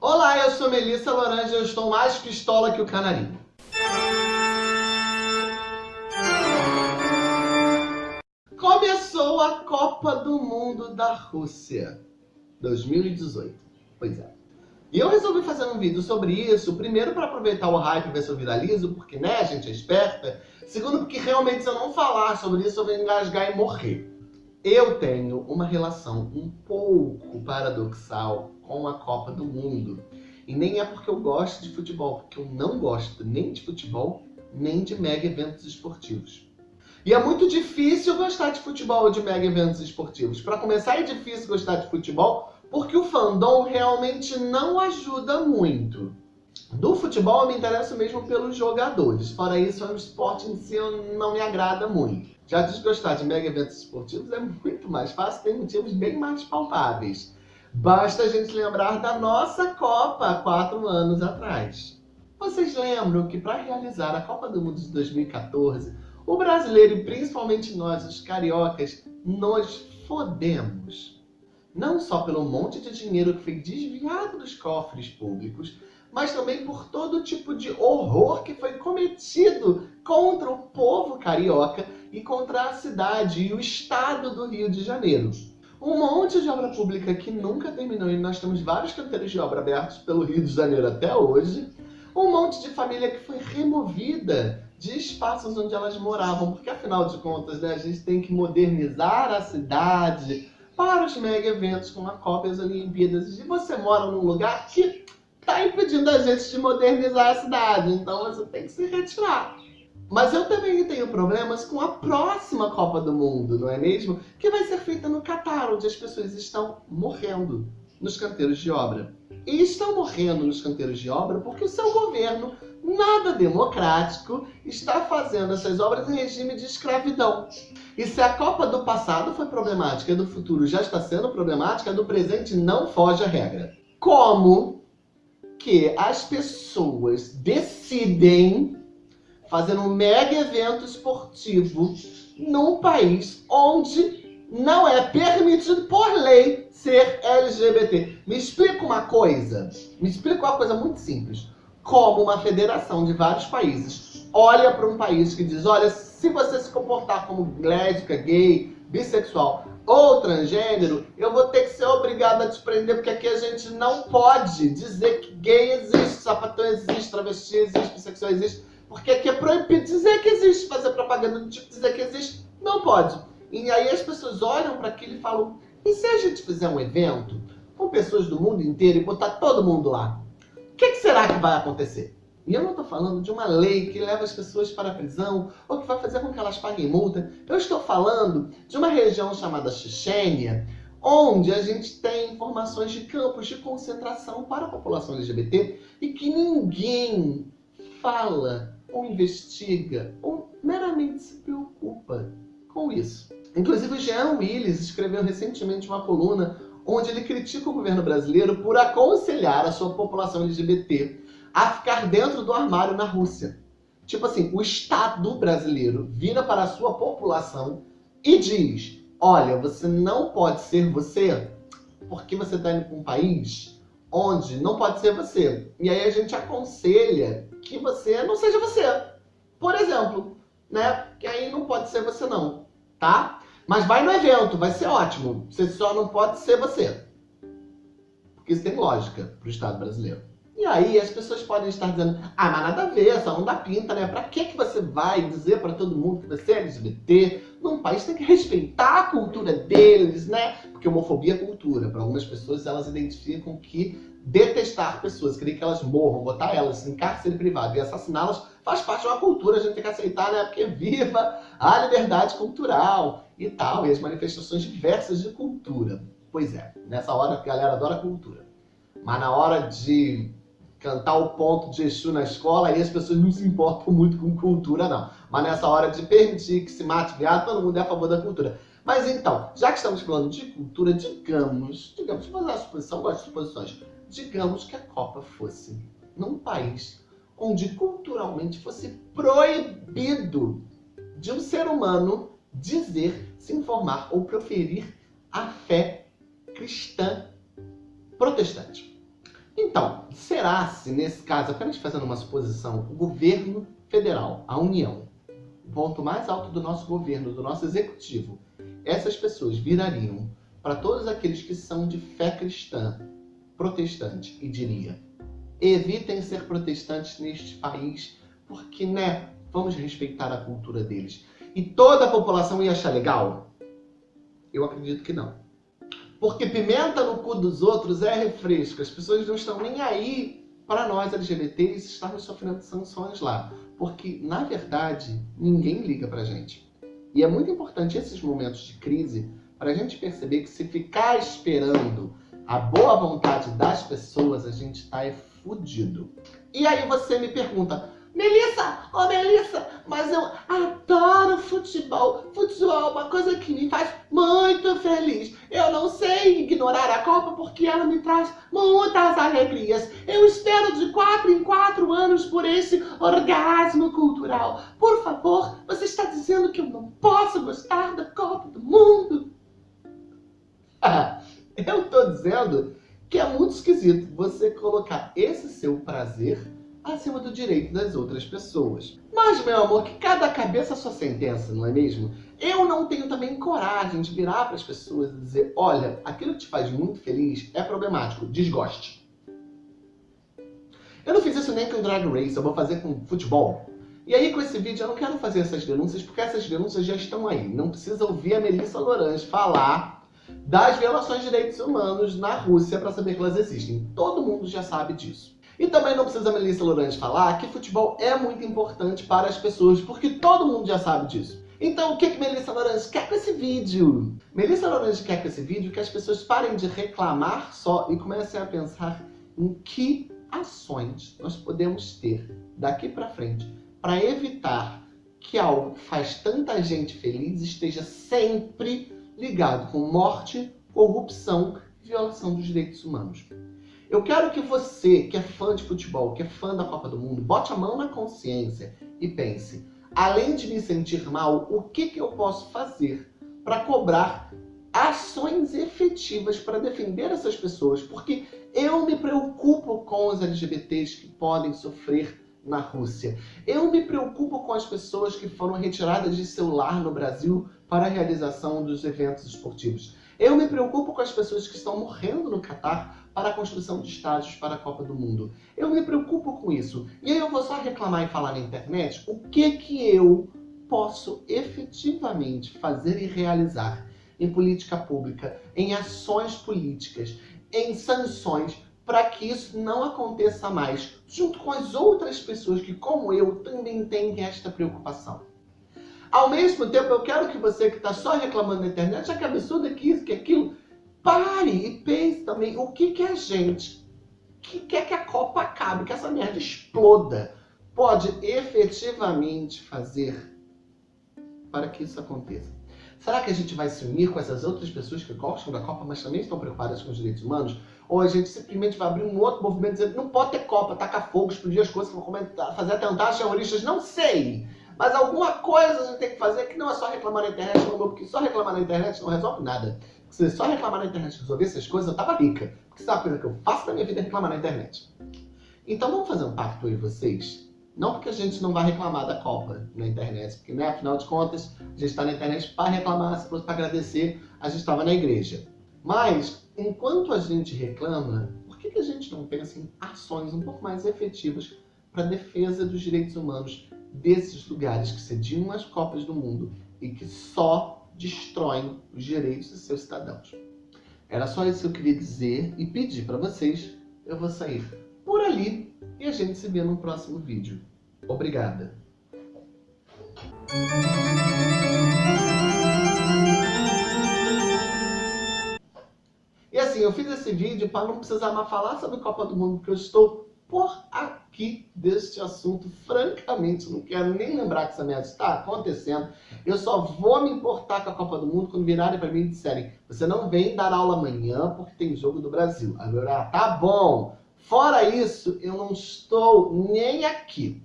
Olá, eu sou Melissa Lorange e eu estou mais pistola que o canarinho. Começou a Copa do Mundo da Rússia 2018. Pois é. E eu resolvi fazer um vídeo sobre isso, primeiro para aproveitar o hype e ver se eu viralizo, porque né, a gente é esperta. Segundo, porque realmente se eu não falar sobre isso, eu vou engasgar e morrer. Eu tenho uma relação um pouco paradoxal com a Copa do Mundo. E nem é porque eu gosto de futebol, porque eu não gosto nem de futebol, nem de mega eventos esportivos. E é muito difícil gostar de futebol ou de mega eventos esportivos. Para começar, é difícil gostar de futebol porque o fandom realmente não ajuda muito. Do futebol eu me interesso mesmo pelos jogadores, fora isso o esporte em si não me agrada muito. Já desgostar de mega eventos esportivos é muito mais fácil, tem motivos bem mais palpáveis. Basta a gente lembrar da nossa Copa quatro anos atrás. Vocês lembram que para realizar a Copa do Mundo de 2014, o brasileiro e principalmente nós, os cariocas, nos fodemos não só pelo monte de dinheiro que foi desviado dos cofres públicos, mas também por todo tipo de horror que foi cometido contra o povo carioca e contra a cidade e o estado do Rio de Janeiro. Um monte de obra pública que nunca terminou e nós temos vários canteiros de obra abertos pelo Rio de Janeiro até hoje. Um monte de família que foi removida de espaços onde elas moravam, porque afinal de contas né, a gente tem que modernizar a cidade, para os mega eventos como a Copa e as Olimpíadas. E você mora num lugar que está impedindo a gente de modernizar a cidade, então você tem que se retirar. Mas eu também tenho problemas com a próxima Copa do Mundo, não é mesmo? Que vai ser feita no Catar, onde as pessoas estão morrendo nos canteiros de obra. E estão morrendo nos canteiros de obra porque o seu governo, nada democrático, está fazendo essas obras em regime de escravidão. E se a Copa do passado foi problemática e do futuro já está sendo problemática, a do presente não foge à regra. Como que as pessoas decidem fazer um mega evento esportivo num país onde não é permitido por lei ser LGBT. Me explica uma coisa, me explica uma coisa muito simples. Como uma federação de vários países olha para um país que diz, olha, se você se comportar como lésbica, gay, bissexual ou transgênero, eu vou ter que ser obrigado a te prender, porque aqui a gente não pode dizer que gay existe, sapatão existe, travesti existe, bissexual existe, porque aqui é proibido dizer que existe, fazer propaganda do tipo dizer que existe, não pode. E aí as pessoas olham para aquilo e falam, e se a gente fizer um evento com pessoas do mundo inteiro e botar todo mundo lá? O que, que será que vai acontecer? E eu não estou falando de uma lei que leva as pessoas para a prisão ou que vai fazer com que elas paguem multa. Eu estou falando de uma região chamada Chechênia, onde a gente tem informações de campos de concentração para a população LGBT e que ninguém fala ou investiga ou meramente se preocupa com isso. Inclusive, o Jean Willis escreveu recentemente uma coluna onde ele critica o governo brasileiro por aconselhar a sua população LGBT a ficar dentro do armário na Rússia. Tipo assim, o Estado brasileiro vira para a sua população e diz, olha, você não pode ser você porque você está indo para um país onde não pode ser você. E aí a gente aconselha que você não seja você. Por exemplo, né? Que aí não pode ser você não, tá? Mas vai no evento, vai ser ótimo. Você só não pode ser você. Porque isso tem lógica para o Estado brasileiro. E aí as pessoas podem estar dizendo, ah, mas nada a ver, só não dá pinta, né? Pra que, que você vai dizer para todo mundo que você é LGBT? Num país tem que respeitar a cultura deles, né? Porque homofobia é cultura. Para algumas pessoas, elas identificam que detestar pessoas, querer que elas morram, botar elas em cárcere privado e assassiná-las faz parte de uma cultura, a gente tem que aceitar, né? Porque viva a liberdade cultural e tal, e as manifestações diversas de cultura. Pois é, nessa hora a galera adora cultura. Mas na hora de cantar o ponto de Exu na escola, aí as pessoas não se importam muito com cultura, não. Mas nessa hora de permitir que se mate viado, todo mundo é a favor da cultura. Mas então, já que estamos falando de cultura, digamos, digamos, vou fazer a suposição, gosto de suposições, digamos que a Copa fosse num país onde culturalmente fosse proibido de um ser humano dizer, se informar ou proferir a fé cristã protestante. Então, será se nesse caso, apenas fazendo uma suposição, o governo federal, a União, o ponto mais alto do nosso governo, do nosso executivo, essas pessoas virariam para todos aqueles que são de fé cristã, protestante, e diria, evitem ser protestantes neste país, porque, né, vamos respeitar a cultura deles. E toda a população ia achar legal? Eu acredito que não. Porque pimenta no cu dos outros é refresco. As pessoas não estão nem aí para nós LGBTs estarmos sofrendo sanções lá. Porque, na verdade, ninguém liga pra gente. E é muito importante esses momentos de crise para a gente perceber que se ficar esperando a boa vontade das pessoas, a gente está é fudido. E aí você me pergunta, Melissa, ô oh Melissa, mas eu adoro futebol. Futebol é uma coisa que me faz muito feliz. Eu não sei ignorar a Copa porque ela me traz muitas alegrias. Eu espero de quatro em quatro anos por esse orgasmo cultural. Por favor, você está dizendo que eu não posso gostar da Copa do Mundo? eu estou dizendo que é muito esquisito você colocar esse seu prazer acima do direito das outras pessoas. Mas, meu amor, que cada cabeça a sua sentença, não é mesmo? Eu não tenho também coragem de virar para as pessoas e dizer, olha, aquilo que te faz muito feliz é problemático, desgoste. Eu não fiz isso nem com Drag Race, eu vou fazer com futebol. E aí, com esse vídeo, eu não quero fazer essas denúncias, porque essas denúncias já estão aí. Não precisa ouvir a Melissa Lorange falar das violações de direitos humanos na Rússia para saber que elas existem. Todo mundo já sabe disso. E também não precisa a Melissa Lorange falar que futebol é muito importante para as pessoas, porque todo mundo já sabe disso. Então, o que, que Melissa Lorange quer com esse vídeo? Melissa Lorange quer com esse vídeo que as pessoas parem de reclamar só e comecem a pensar em que ações nós podemos ter daqui para frente para evitar que algo que faz tanta gente feliz esteja sempre ligado com morte, corrupção e violação dos direitos humanos. Eu quero que você, que é fã de futebol, que é fã da Copa do Mundo, bote a mão na consciência e pense, além de me sentir mal, o que, que eu posso fazer para cobrar ações efetivas para defender essas pessoas? Porque eu me preocupo com os LGBTs que podem sofrer na Rússia. Eu me preocupo com as pessoas que foram retiradas de seu lar no Brasil para a realização dos eventos esportivos. Eu me preocupo com as pessoas que estão morrendo no Catar para a construção de estádios para a Copa do Mundo. Eu me preocupo com isso. E aí eu vou só reclamar e falar na internet o que que eu posso efetivamente fazer e realizar em política pública, em ações políticas, em sanções, para que isso não aconteça mais, junto com as outras pessoas que, como eu, também têm esta preocupação. Ao mesmo tempo, eu quero que você que está só reclamando na internet, ah, que absurdo é que isso, que aquilo, pare e pense também o que, que a gente que quer que a Copa acabe, que essa merda exploda, pode efetivamente fazer para que isso aconteça. Será que a gente vai se unir com essas outras pessoas que gostam da Copa, mas também estão preocupadas com os direitos humanos? Ou a gente simplesmente vai abrir um outro movimento dizendo não pode ter Copa, tacar fogo, explodir as coisas, fazer atentados terroristas? Não sei! Mas alguma coisa a gente tem que fazer que não é só reclamar na internet, porque só reclamar na internet não resolve nada. Se só reclamar na internet resolver essas coisas, eu tava rica. Porque sabe a coisa que eu faço da minha vida é reclamar na internet. Então vamos fazer um pacto e vocês? Não porque a gente não vai reclamar da Copa na internet, porque, né, afinal de contas, a gente está na internet para reclamar, se para agradecer, a gente estava na igreja. Mas, enquanto a gente reclama, por que, que a gente não pensa em ações um pouco mais efetivas para a defesa dos direitos humanos desses lugares que cediam as Copas do Mundo e que só destroem os direitos de seus cidadãos. Era só isso que eu queria dizer e pedir para vocês. Eu vou sair por ali e a gente se vê no próximo vídeo. Obrigada! Assim, eu fiz esse vídeo para não precisar mais falar sobre Copa do Mundo, porque eu estou por aqui deste assunto. Francamente, não quero nem lembrar que essa merda está acontecendo. Eu só vou me importar com a Copa do Mundo quando virarem para mim e disserem você não vem dar aula amanhã porque tem jogo do Brasil. Agora, tá bom. Fora isso, eu não estou nem aqui.